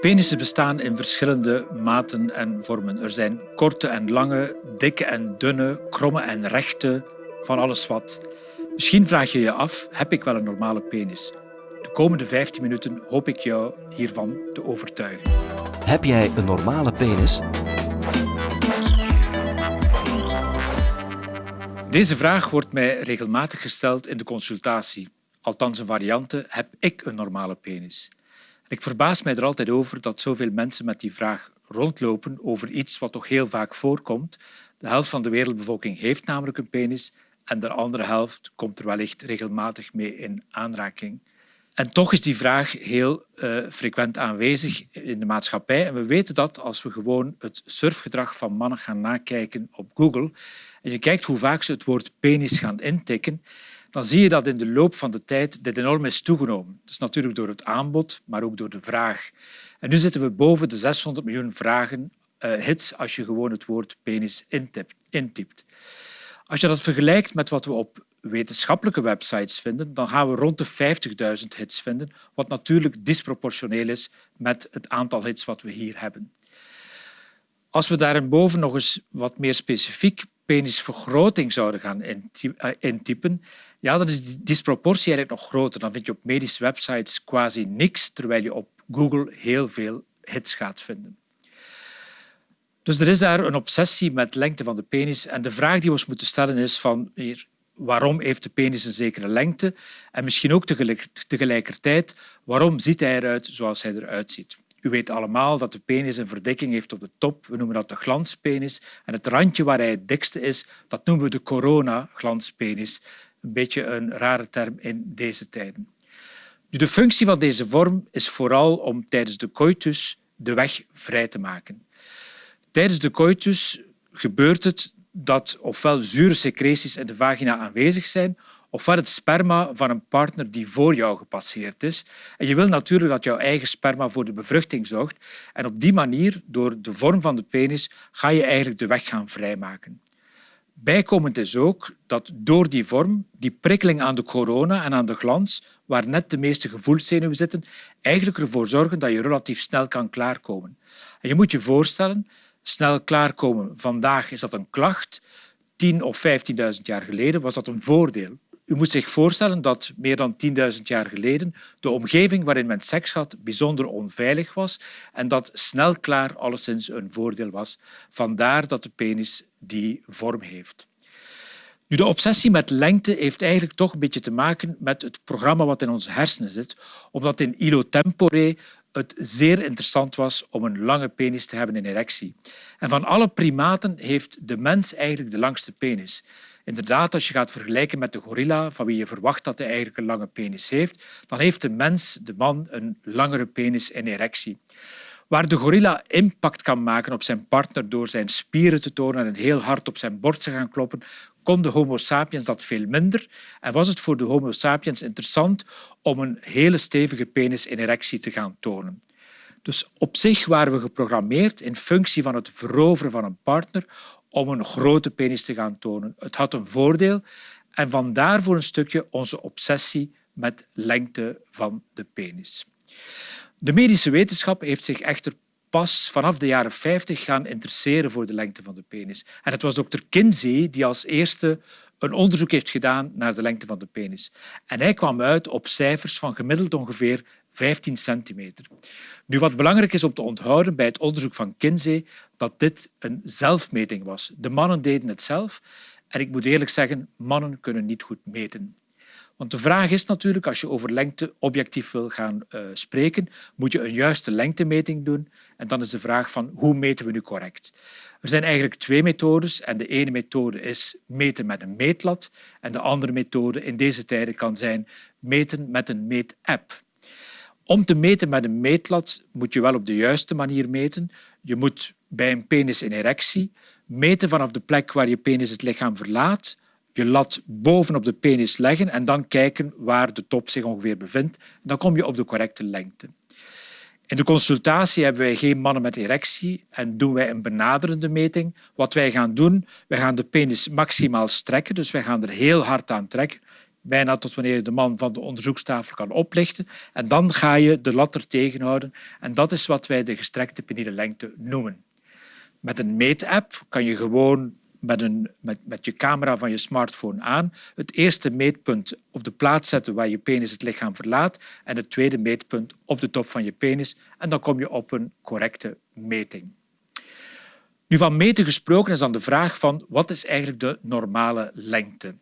Penissen bestaan in verschillende maten en vormen. Er zijn korte en lange, dikke en dunne, kromme en rechte, van alles wat. Misschien vraag je je af, heb ik wel een normale penis? De komende 15 minuten hoop ik jou hiervan te overtuigen. Heb jij een normale penis? Deze vraag wordt mij regelmatig gesteld in de consultatie. Althans, een variante, heb ik een normale penis? Ik verbaas mij er altijd over dat zoveel mensen met die vraag rondlopen over iets wat toch heel vaak voorkomt. De helft van de wereldbevolking heeft namelijk een penis en de andere helft komt er wellicht regelmatig mee in aanraking. En toch is die vraag heel uh, frequent aanwezig in de maatschappij. En we weten dat als we gewoon het surfgedrag van mannen gaan nakijken op Google en je kijkt hoe vaak ze het woord penis gaan intikken, dan zie je dat in de loop van de tijd dit enorm is toegenomen. Is natuurlijk door het aanbod, maar ook door de vraag. En nu zitten we boven de 600 miljoen vragen, uh, hits, als je gewoon het woord penis intypt. Als je dat vergelijkt met wat we op wetenschappelijke websites vinden, dan gaan we rond de 50.000 hits vinden, wat natuurlijk disproportioneel is met het aantal hits wat we hier hebben. Als we daarboven nog eens wat meer specifiek penisvergroting zouden gaan eh, intypen, ja, dan is die disproportie eigenlijk nog groter. Dan vind je op medische websites quasi niks, terwijl je op Google heel veel hits gaat vinden. Dus er is daar een obsessie met lengte van de penis. En de vraag die we ons moeten stellen is van waarom heeft de penis een zekere lengte? En misschien ook tegelijkertijd, waarom ziet hij eruit zoals hij eruit ziet? U weet allemaal dat de penis een verdikking heeft op de top. We noemen dat de glanspenis. En het randje waar hij het dikste is, dat noemen we de corona-glanspenis. Een beetje een rare term in deze tijden. De functie van deze vorm is vooral om tijdens de coitus de weg vrij te maken. Tijdens de coitus gebeurt het dat ofwel zure secreties in de vagina aanwezig zijn, ofwel het sperma van een partner die voor jou gepasseerd is. En je wil natuurlijk dat jouw eigen sperma voor de bevruchting zorgt. En op die manier, door de vorm van de penis, ga je eigenlijk de weg gaan vrijmaken. Bijkomend is ook dat door die vorm, die prikkeling aan de corona en aan de glans, waar net de meeste gevoelszenuwen zitten, eigenlijk ervoor zorgen dat je relatief snel kan klaarkomen. En je moet je voorstellen, snel klaarkomen, vandaag is dat een klacht, 10 of 15.000 jaar geleden was dat een voordeel. U moet zich voorstellen dat meer dan 10.000 jaar geleden de omgeving waarin men seks had bijzonder onveilig was en dat snel klaar alleszins een voordeel was. Vandaar dat de penis die vorm heeft. Nu, de obsessie met lengte heeft eigenlijk toch een beetje te maken met het programma wat in onze hersenen zit, omdat in ilo tempore het zeer interessant was om een lange penis te hebben in erectie. En van alle primaten heeft de mens eigenlijk de langste penis. Inderdaad, als je gaat vergelijken met de gorilla, van wie je verwacht dat hij eigenlijk een lange penis heeft, dan heeft de mens, de man, een langere penis in erectie. Waar de gorilla impact kan maken op zijn partner door zijn spieren te tonen en heel hard op zijn borst te gaan kloppen, kon de Homo sapiens dat veel minder en was het voor de Homo sapiens interessant om een hele stevige penis in erectie te gaan tonen. Dus op zich waren we geprogrammeerd in functie van het veroveren van een partner om een grote penis te gaan tonen. Het had een voordeel en vandaar voor een stukje onze obsessie met lengte van de penis. De medische wetenschap heeft zich echter pas vanaf de jaren 50 gaan interesseren voor de lengte van de penis. En het was dokter Kinsey die als eerste een onderzoek heeft gedaan naar de lengte van de penis. En hij kwam uit op cijfers van gemiddeld ongeveer 15 centimeter. Nu, wat belangrijk is om te onthouden bij het onderzoek van Kinsey, dat dit een zelfmeting was. De mannen deden het zelf. En ik moet eerlijk zeggen, mannen kunnen niet goed meten. Want de vraag is natuurlijk, als je over lengte objectief wil gaan uh, spreken, moet je een juiste lengtemeting doen. En dan is de vraag van hoe meten we nu correct? Er zijn eigenlijk twee methodes. En de ene methode is meten met een meetlat. En de andere methode in deze tijden kan zijn meten met een meetapp. Om te meten met een meetlat moet je wel op de juiste manier meten. Je moet bij een penis in erectie meten vanaf de plek waar je penis het lichaam verlaat, je lat bovenop de penis leggen en dan kijken waar de top zich ongeveer bevindt. Dan kom je op de correcte lengte. In de consultatie hebben wij geen mannen met erectie en doen wij een benaderende meting. Wat wij gaan doen, wij gaan de penis maximaal strekken, dus wij gaan er heel hard aan trekken. Bijna tot wanneer de man van de onderzoekstafel kan oplichten. En dan ga je de lat er tegenhouden. En dat is wat wij de gestrekte peniele lengte noemen. Met een meetapp kan je gewoon met, een, met, met je camera van je smartphone aan het eerste meetpunt op de plaats zetten waar je penis het lichaam verlaat en het tweede meetpunt op de top van je penis. En dan kom je op een correcte meting. Nu, van meten gesproken is dan de vraag van wat is eigenlijk de normale lengte?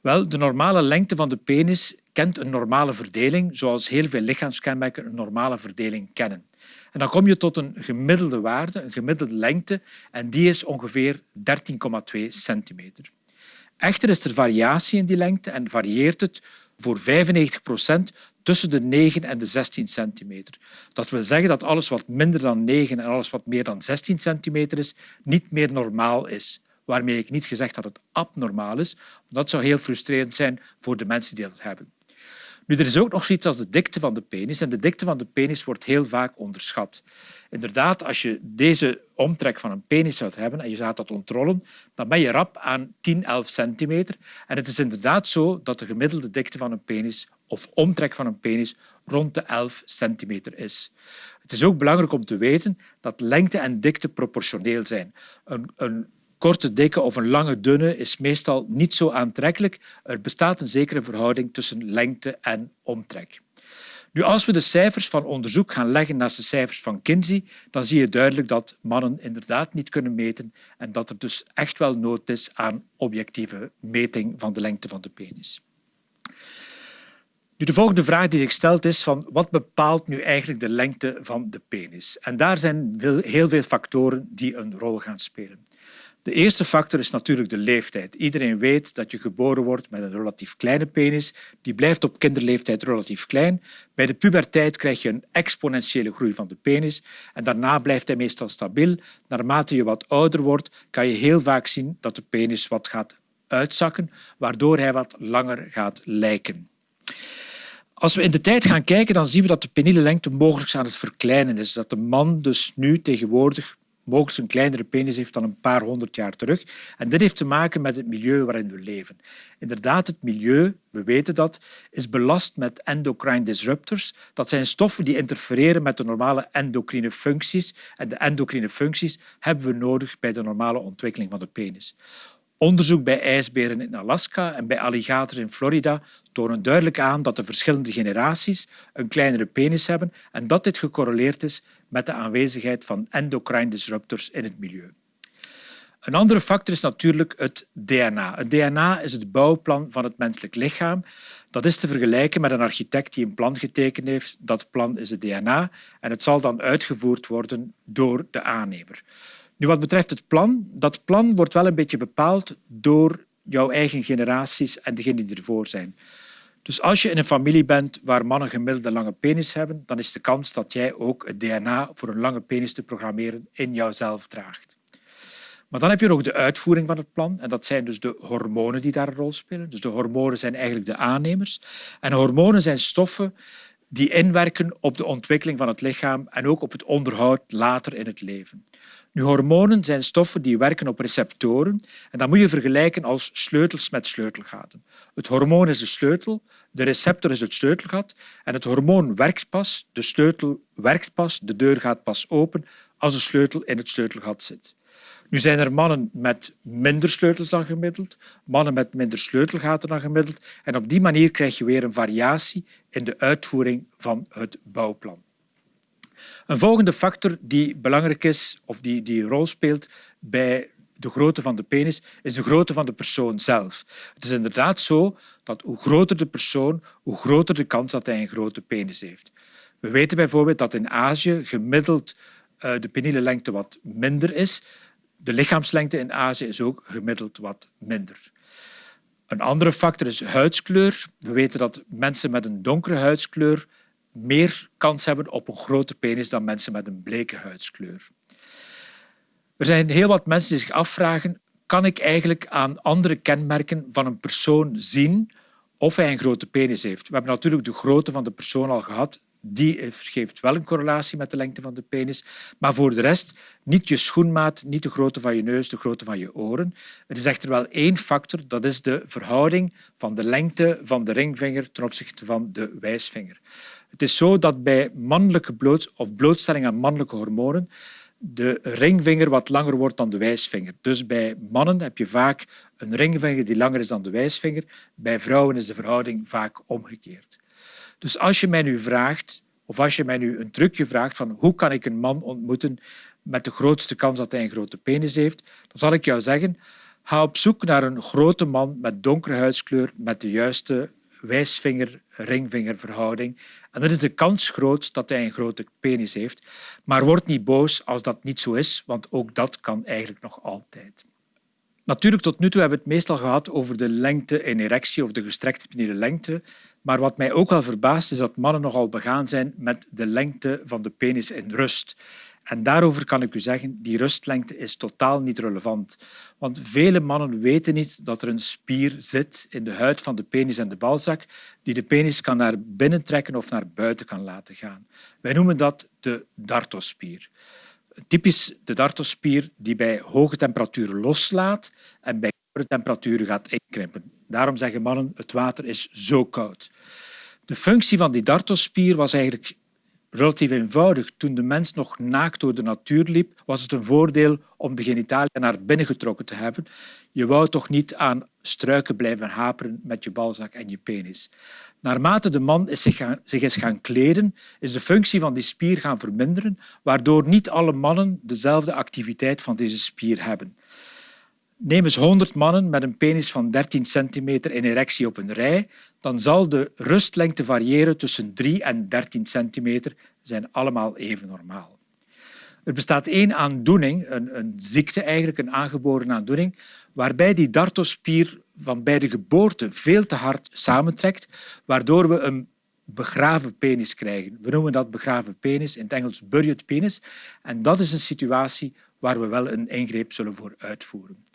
Wel, de normale lengte van de penis kent een normale verdeling, zoals heel veel lichaamskenmerken een normale verdeling kennen. En dan kom je tot een gemiddelde waarde, een gemiddelde lengte, en die is ongeveer 13,2 centimeter. Echter is er variatie in die lengte en varieert het voor 95 procent tussen de 9 en de 16 centimeter. Dat wil zeggen dat alles wat minder dan 9 en alles wat meer dan 16 centimeter is, niet meer normaal is. Waarmee ik niet gezegd dat het abnormaal is. Dat zou heel frustrerend zijn voor de mensen die dat hebben. Nu, er is ook nog zoiets als de dikte van de penis. En de dikte van de penis wordt heel vaak onderschat. Inderdaad, als je deze omtrek van een penis zou hebben en je zou dat ontrollen, dan ben je rap aan 10, 11 centimeter. En het is inderdaad zo dat de gemiddelde dikte van een penis of omtrek van een penis rond de 11 centimeter is. Het is ook belangrijk om te weten dat lengte en dikte proportioneel zijn. Een, een korte, dikke of een lange, dunne is meestal niet zo aantrekkelijk. Er bestaat een zekere verhouding tussen lengte en omtrek. Nu, als we de cijfers van onderzoek gaan leggen naast de cijfers van Kinsey, dan zie je duidelijk dat mannen inderdaad niet kunnen meten en dat er dus echt wel nood is aan objectieve meting van de lengte van de penis. Nu, de volgende vraag die zich stelt is van wat bepaalt nu eigenlijk de lengte van de penis? En daar zijn heel veel factoren die een rol gaan spelen. De eerste factor is natuurlijk de leeftijd. Iedereen weet dat je geboren wordt met een relatief kleine penis. Die blijft op kinderleeftijd relatief klein. Bij de puberteit krijg je een exponentiële groei van de penis en daarna blijft hij meestal stabiel. Naarmate je wat ouder wordt, kan je heel vaak zien dat de penis wat gaat uitzakken, waardoor hij wat langer gaat lijken. Als we in de tijd gaan kijken, dan zien we dat de peniele lengte mogelijk aan het verkleinen is. Dat de man dus nu tegenwoordig mogelijk een kleinere penis heeft dan een paar honderd jaar terug. En dit heeft te maken met het milieu waarin we leven. Inderdaad, het milieu, we weten dat, is belast met endocrine disruptors. Dat zijn stoffen die interfereren met de normale endocrine functies. En de endocrine functies hebben we nodig bij de normale ontwikkeling van de penis. Onderzoek bij ijsberen in Alaska en bij alligators in Florida tonen duidelijk aan dat de verschillende generaties een kleinere penis hebben en dat dit gecorreleerd is met de aanwezigheid van endocrine disruptors in het milieu. Een andere factor is natuurlijk het DNA. Het DNA is het bouwplan van het menselijk lichaam. Dat is te vergelijken met een architect die een plan getekend heeft. Dat plan is het DNA en het zal dan uitgevoerd worden door de aannemer. Nu, wat betreft het plan, dat plan wordt wel een beetje bepaald door jouw eigen generaties en degenen die ervoor zijn. Dus als je in een familie bent waar mannen gemiddeld een lange penis hebben, dan is de kans dat jij ook het DNA voor een lange penis te programmeren in jouzelf draagt. Maar dan heb je nog de uitvoering van het plan. En dat zijn dus de hormonen die daar een rol spelen. Dus de hormonen zijn eigenlijk de aannemers. En hormonen zijn stoffen die inwerken op de ontwikkeling van het lichaam en ook op het onderhoud later in het leven. Nu, hormonen zijn stoffen die werken op receptoren en dat moet je vergelijken als sleutels met sleutelgaten. Het hormoon is de sleutel, de receptor is het sleutelgat en het hormoon werkt pas, de sleutel werkt pas, de deur gaat pas open als de sleutel in het sleutelgat zit. Nu zijn er mannen met minder sleutels dan gemiddeld, mannen met minder sleutelgaten dan gemiddeld en op die manier krijg je weer een variatie in de uitvoering van het bouwplan. Een volgende factor die belangrijk is of die, die een rol speelt bij de grootte van de penis is de grootte van de persoon zelf. Het is inderdaad zo dat hoe groter de persoon, hoe groter de kans dat hij een grote penis heeft. We weten bijvoorbeeld dat in Azië gemiddeld eh, de peniele lengte wat minder is. De lichaamslengte in Azië is ook gemiddeld wat minder. Een andere factor is huidskleur. We weten dat mensen met een donkere huidskleur meer kans hebben op een grote penis dan mensen met een bleke huidskleur. Er zijn heel wat mensen die zich afvragen kan ik eigenlijk aan andere kenmerken van een persoon zien of hij een grote penis heeft. We hebben natuurlijk de grootte van de persoon al gehad. Die geeft wel een correlatie met de lengte van de penis. Maar voor de rest niet je schoenmaat, niet de grootte van je neus, de grootte van je oren. Er is echter wel één factor, dat is de verhouding van de lengte van de ringvinger ten opzichte van de wijsvinger. Het is zo dat bij mannelijke bloot, of blootstelling aan mannelijke hormonen de ringvinger wat langer wordt dan de wijsvinger. Dus bij mannen heb je vaak een ringvinger die langer is dan de wijsvinger. Bij vrouwen is de verhouding vaak omgekeerd. Dus als je mij nu vraagt, of als je mij nu een trucje vraagt van hoe kan ik een man ontmoeten met de grootste kans dat hij een grote penis heeft, dan zal ik jou zeggen, ga op zoek naar een grote man met donkere huidskleur, met de juiste wijsvinger-ringvingerverhouding. En dan is de kans groot dat hij een grote penis heeft. Maar word niet boos als dat niet zo is, want ook dat kan eigenlijk nog altijd. Natuurlijk, tot nu toe hebben we het meestal gehad over de lengte in erectie of de gestrekte lengte. Maar wat mij ook wel verbaast is dat mannen nogal begaan zijn met de lengte van de penis in rust. En daarover kan ik u zeggen, die rustlengte is totaal niet relevant. Want vele mannen weten niet dat er een spier zit in de huid van de penis en de balzak die de penis kan naar binnen trekken of naar buiten kan laten gaan. Wij noemen dat de dartospier. Typisch de dartospier die bij hoge temperaturen loslaat en bij temperaturen gaat inkrimpen. Daarom zeggen mannen het water is zo koud. De functie van die dartospier was eigenlijk relatief eenvoudig. Toen de mens nog naakt door de natuur liep, was het een voordeel om de genitaliën naar binnen getrokken te hebben. Je wou toch niet aan struiken blijven haperen met je balzak en je penis. Naarmate de man is zich, zich is gaan kleden, is de functie van die spier gaan verminderen, waardoor niet alle mannen dezelfde activiteit van deze spier hebben. Neem eens 100 mannen met een penis van 13 centimeter in erectie op een rij, dan zal de rustlengte variëren tussen 3 en 13 centimeter. zijn allemaal even normaal. Er bestaat één aandoening, een, een ziekte eigenlijk, een aangeboren aandoening, waarbij die dartospier van bij de geboorte veel te hard samentrekt, waardoor we een begraven penis krijgen. We noemen dat begraven penis, in het Engels buried penis. En dat is een situatie waar we wel een ingreep zullen voor uitvoeren.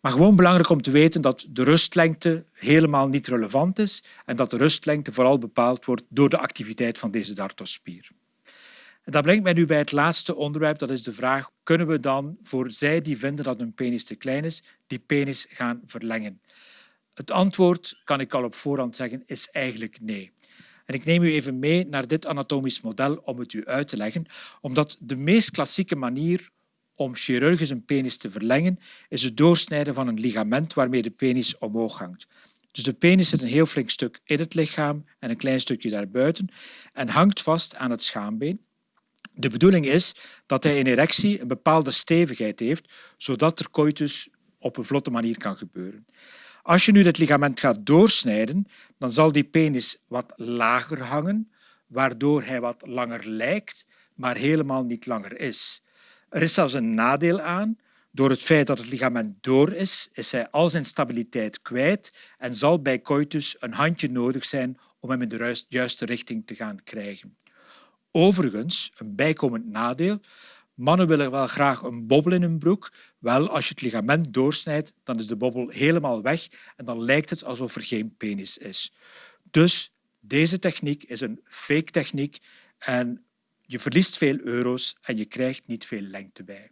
Maar gewoon belangrijk om te weten dat de rustlengte helemaal niet relevant is en dat de rustlengte vooral bepaald wordt door de activiteit van deze dartospier. En dat brengt mij nu bij het laatste onderwerp, dat is de vraag, kunnen we dan voor zij die vinden dat hun penis te klein is, die penis gaan verlengen? Het antwoord, kan ik al op voorhand zeggen, is eigenlijk nee. En ik neem u even mee naar dit anatomisch model om het u uit te leggen, omdat de meest klassieke manier om chirurgisch een penis te verlengen, is het doorsnijden van een ligament waarmee de penis omhoog hangt. Dus de penis zit een heel flink stuk in het lichaam en een klein stukje daarbuiten en hangt vast aan het schaambeen. De bedoeling is dat hij in erectie een bepaalde stevigheid heeft, zodat er coitus op een vlotte manier kan gebeuren. Als je nu dit ligament gaat doorsnijden, dan zal die penis wat lager hangen, waardoor hij wat langer lijkt, maar helemaal niet langer is. Er is zelfs een nadeel aan. Door het feit dat het ligament door is, is hij al zijn stabiliteit kwijt en zal bij coitus een handje nodig zijn om hem in de juiste richting te gaan krijgen. Overigens, een bijkomend nadeel, mannen willen wel graag een bobbel in hun broek. Wel, als je het ligament doorsnijdt, dan is de bobbel helemaal weg en dan lijkt het alsof er geen penis is. Dus deze techniek is een fake techniek en je verliest veel euro's en je krijgt niet veel lengte bij.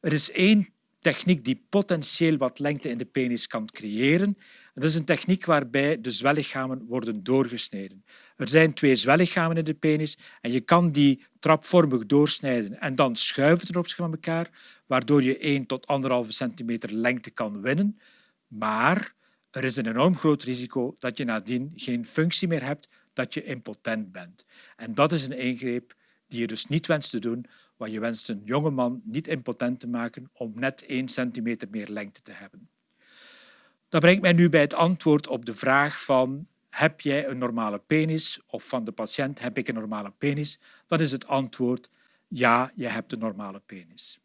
Er is één techniek die potentieel wat lengte in de penis kan creëren. Dat is een techniek waarbij de zwellichamen worden doorgesneden. Er zijn twee zwellichamen in de penis en je kan die trapvormig doorsnijden en dan schuiven opzichte van elkaar, waardoor je 1 tot 1,5 centimeter lengte kan winnen. Maar er is een enorm groot risico dat je nadien geen functie meer hebt, dat je impotent bent. En dat is een ingreep die je dus niet wenst te doen, want je wenst een jonge man niet impotent te maken om net 1 centimeter meer lengte te hebben. Dat brengt mij nu bij het antwoord op de vraag van heb jij een normale penis of van de patiënt heb ik een normale penis, dan is het antwoord ja, je hebt een normale penis.